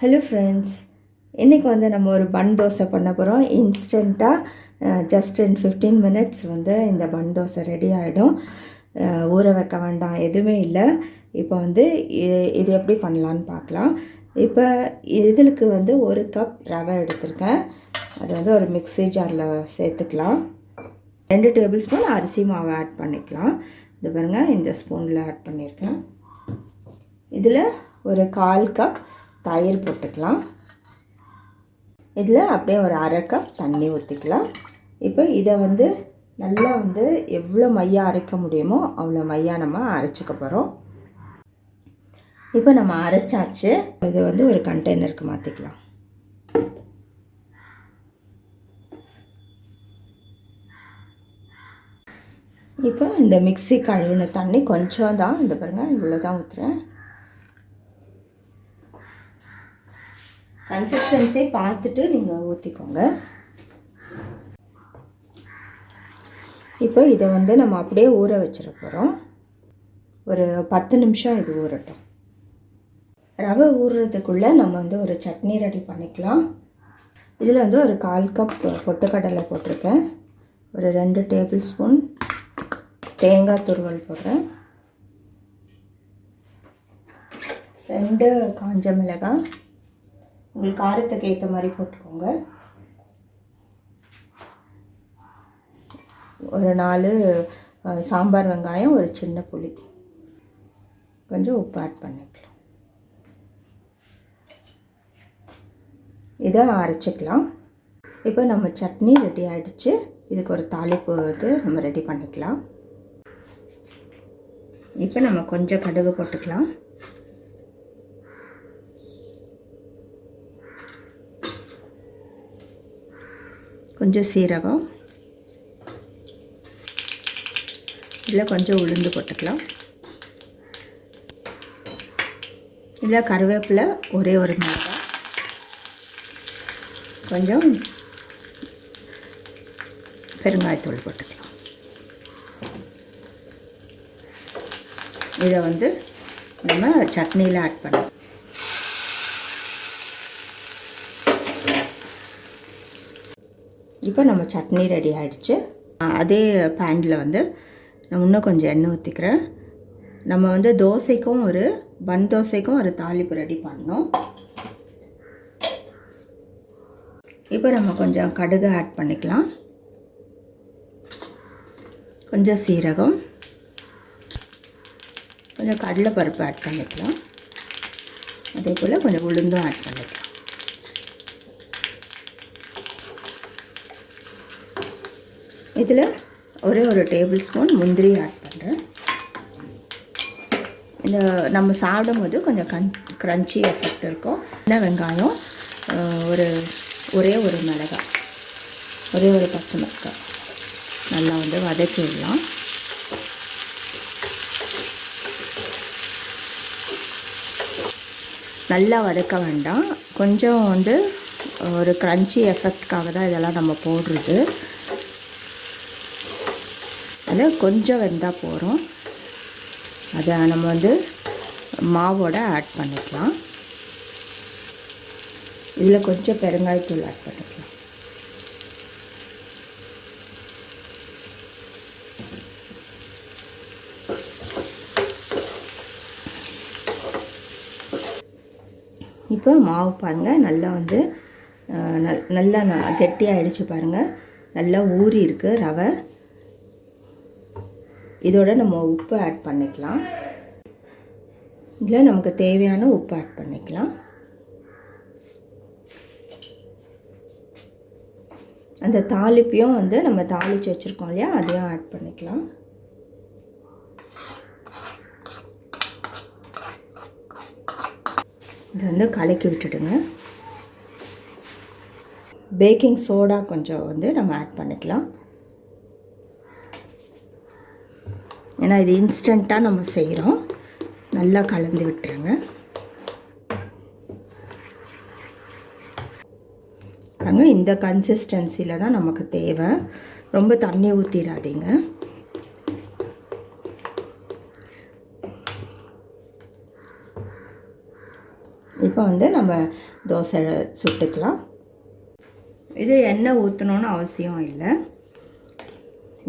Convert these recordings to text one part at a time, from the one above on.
Hello friends இன்றைக்கி வந்து நம்ம ஒரு பன் தோசை பண்ண போகிறோம் இன்ஸ்டண்ட்டாக ஜஸ்ட் இன் ஃபிஃப்டீன் மினிட்ஸ் வந்து இந்த பன் தோசை ரெடி ஆகிடும் ஊற வைக்க வேண்டாம். எதுவுமே இல்லை. இப்போ வந்து இது இது எப்படி பண்ணலான்னு பார்க்கலாம். இப்போ இதுக்கு வந்து ஒரு கப் ரவை எடுத்திருக்கேன். அது வந்து ஒரு மிக்ஸி ஜாரில் சேர்த்துக்கலாம். ரெண்டு டேபிள் ஸ்பூன் அரிசி மாவு ஆட் பண்ணிக்கலாம். இது பாருங்கள் இந்த ஸ்பூனில் ஆட் பண்ணியிருக்கேன். இதில் ஒரு கால் கப் தயிர் போட்டுக்கலாம். இதில் அப்படியே ஒரு அரை கப் தண்ணி ஊற்றிக்கலாம். இப்போ இதை வந்து நல்லா வந்து எவ்வளோ மையா அரைக்க முடியுமோ அவ்வளோ மையா நம்ம அரைச்சிக்க போகிறோம். இப்போ நம்ம அரைச்சாச்சு. இதை வந்து ஒரு கண்டெய்னருக்கு மாற்றிக்கலாம். இப்போ இந்த மிக்ஸி கழுவின தண்ணி கொஞ்சம் தான். இந்த பாருங்கள் இவ்வளோ தான் ஊற்றுறேன். கன்சிஸ்டன்சி பார்த்துட்டு நீங்கள் ஊற்றிக்கோங்க இப்போ இதை வந்து நம்ம அப்படியே ஊற வச்சிட போகிறோம் ஒரு பத்து நிமிஷம் இது ஊறட்டும். ரவை ஊறுறதுக்குள்ளே நம்ம வந்து ஒரு சட்னி ரெடி பண்ணிக்கலாம். இதில் வந்து ஒரு கால் கப் பொட்டுக்கடலை போட்டிருக்கேன். ஒரு ரெண்டு டேபிள் ஸ்பூன் தேங்காய் துருவல் போடுறேன். ரெண்டு காஞ்ச மிளகாய். உங்களுக்கு காரத்துக்கு ஏற்ற மாதிரி போட்டுக்கோங்க. ஒரு நாலு சாம்பார் வெங்காயம் ஒரு சின்ன புளி. கொஞ்சம் உப்பு ஆட் பண்ணிக்கலாம். இதை அரைச்சிக்கலாம். இப்போ நம்ம சட்னி ரெடி ஆகிடுச்சு இதுக்கு ஒரு தாளிப்பு வந்து நம்ம ரெடி பண்ணிக்கலாம். இப்போ நம்ம கொஞ்சம் கடுகு போட்டுக்கலாம். கொஞ்சம் சீரகம். இதில் கொஞ்சம் உளுந்து போட்டுக்கலாம். இதில் கருவேப்பிலை ஒரே ஒரு மிளகாய் கொஞ்சம் பெருங்காயத்தூள் போட்டுக்கலாம். இதை வந்து நம்ம சட்னியில் ஆட் பண்ணலாம். இப்போ நம்ம சட்னி ரெடி ஆகிடுச்சு அதே பேனில் வந்து நான் இன்னும் கொஞ்சம் எண்ணெய் ஊற்றிக்கிறேன் நம்ம வந்து தோசைக்கும் ஒரு பன் தோசைக்கும் ஒரு தாளிப்பு ரெடி பண்ணோம் இப்போ நம்ம கொஞ்சம் கடுகு ஆட் பண்ணிக்கலாம். கொஞ்சம் சீரகம். கொஞ்சம் கடலைப்பருப்பு ஆட் பண்ணிக்கலாம். அதே போல் கொஞ்சம் உளுந்தும் ஆட் பண்ணிக்கலாம். இதில் ஒரே ஒரு டேபிள் ஸ்பூன் முந்திரி ஆட் பண்ணுறேன் இந்த நம்ம சாப்பிடும் போது கொஞ்சம் கன் க்ரன்ச்சி எஃபெக்ட் இருக்கும். சின்ன வெங்காயம் ஒரு ஒரே ஒரு மிளகாய் ஒரே ஒரு பச்சை மிளகாய். நல்லா வந்து வதக்கி விடலாம் நல்லா வதக்க வேண்டாம். கொஞ்சம் வந்து ஒரு க்ரன்ச்சி எஃபெக்ட்காக தான் இதெல்லாம் நம்ம போடுறது. அதில் கொஞ்சம் வெந்தால் போகிறோம் அதை நம்ம வந்து மாவோட ஆட் பண்ணிக்கலாம். இதில் கொஞ்சம் பெருங்காயத்தூள் ஆட் பண்ணிக்கலாம். இப்போ மாவு பாருங்கள் நல்லா வந்து நல் நல்லா அடித்து பாருங்கள் நல்லா ஊறி இருக்குது ரவை. இதோட நம்ம உப்பு ஆட் பண்ணிக்கலாம். இதில் நமக்கு தேவையான உப்பு ஆட் பண்ணிக்கலாம். அந்த தாளிப்பையும் வந்து நம்ம தாளித்து வச்சுருக்கோம் இல்லையா? அதையும் ஆட் பண்ணிக்கலாம். இதை வந்து கலக்கி விட்டுடுங்க. பேக்கிங் சோடா கொஞ்சம் வந்து நம்ம ஆட் பண்ணிக்கலாம். ஏன்னா இது இன்ஸ்டண்ட்டாக நம்ம செய்கிறோம் நல்லா கலந்து விட்டுருங்க. பாருங்க இந்த கன்சிஸ்டன்சியில் தான் நமக்கு தேவை. ரொம்ப தண்ணி ஊற்றிடாதீங்க இப்போ வந்து நம்ம தோசை சுட்டுக்கலாம். இது எண்ணெய் ஊற்றணுன்னு அவசியம் இல்லை.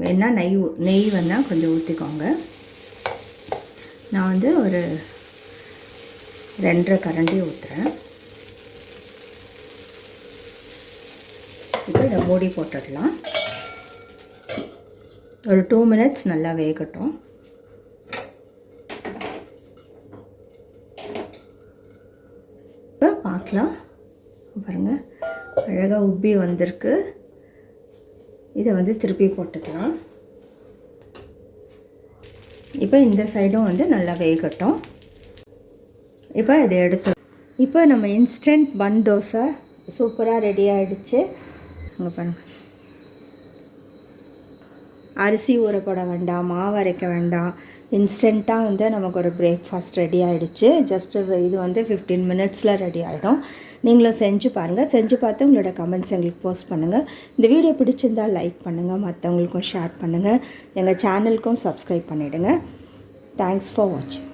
வேணால் நெய் நெய் வேணால் கொஞ்சம் ஊற்றிக்கோங்க நான் வந்து ஒரு ரெண்டரை கரண்டி ஊற்றுறேன் இப்போ இதை மூடி போட்டுடலாம். ஒரு டூ மினிட்ஸ் நல்லா வேகட்டும். இப்போ பார்க்கலாம். பாருங்கள் அழகாக உப்பி வந்திருக்கு. இதை வந்து திருப்பி போட்டுக்கலாம். இப்போ இந்த சைடும் வந்து நல்லா வேகட்டும். இப்போ இதை எடுத்து இப்போ நம்ம இன்ஸ்டன்ட் பன் தோசை சூப்பராக ரெடி ஆகிடுச்சு அங்கே பாருங்க. அரிசி ஊற போட வேண்டாம் மாவு அரைக்க வேண்டாம். இன்ஸ்டண்ட்டாக வந்து நமக்கு ஒரு பிரேக்ஃபாஸ்ட் ரெடி ஆகிடுச்சு ஜஸ்ட்டு இது வந்து ஃபிஃப்டீன் மினிட்ஸில் ரெடி ஆகிடும் நீங்களும் செஞ்சு பாருங்கள் செஞ்சு பார்த்து உங்களோட கமெண்ட்ஸ் எங்களுக்கு போஸ்ட் பண்ணுங்கள் இந்த வீடியோ பிடிச்சிருந்தால் லைக் பண்ணுங்கள் மற்றவங்களுக்கும் ஷேர் பண்ணுங்கள் எங்கள் சேனலுக்கும் சப்ஸ்கிரைப் பண்ணிவிடுங்க தேங்க்ஸ் ஃபார் வாட்சிங்